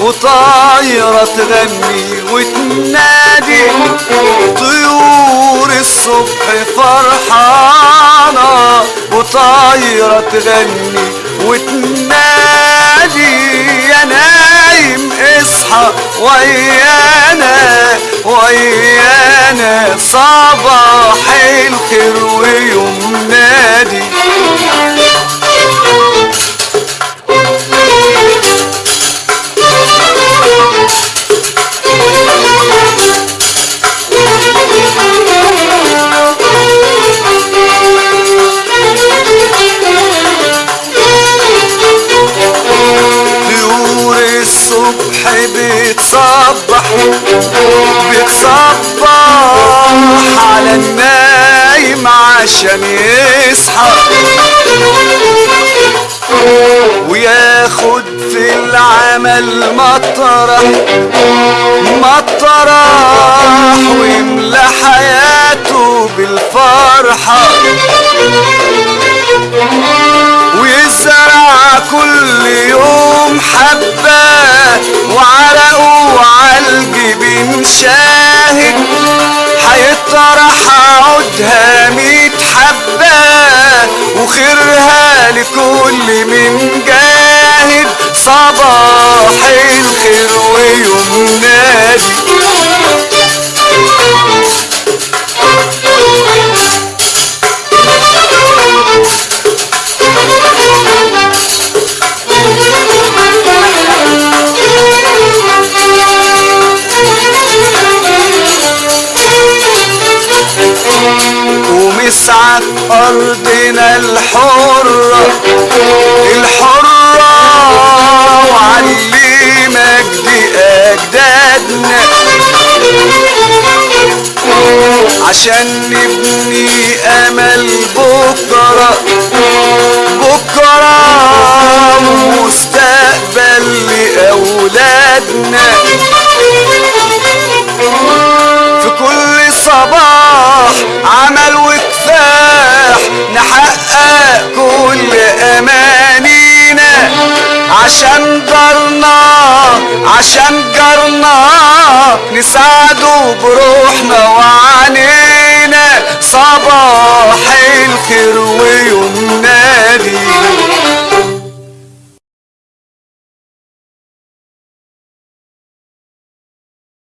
وطايرة تغني وتنادي. طيور الصبح فرحانة وطايرة تغني وتنادي. يا نايم اصحى ويانا ويانا صباح الخير ويوم نادي. الصبح بتصبح بتصبح على النايم عشان يصحى وياخد في العمل مطرح مطرح ويملى حياته بالفرحة. ويزرع كل شاهد هيطرح عودها ميت حبة. ومسعى أرضنا الحرة الحرة وعلي مجد أجدادنا عشان نبني أمل بكرة عشان جارنا نساعده بروحنا وعنينا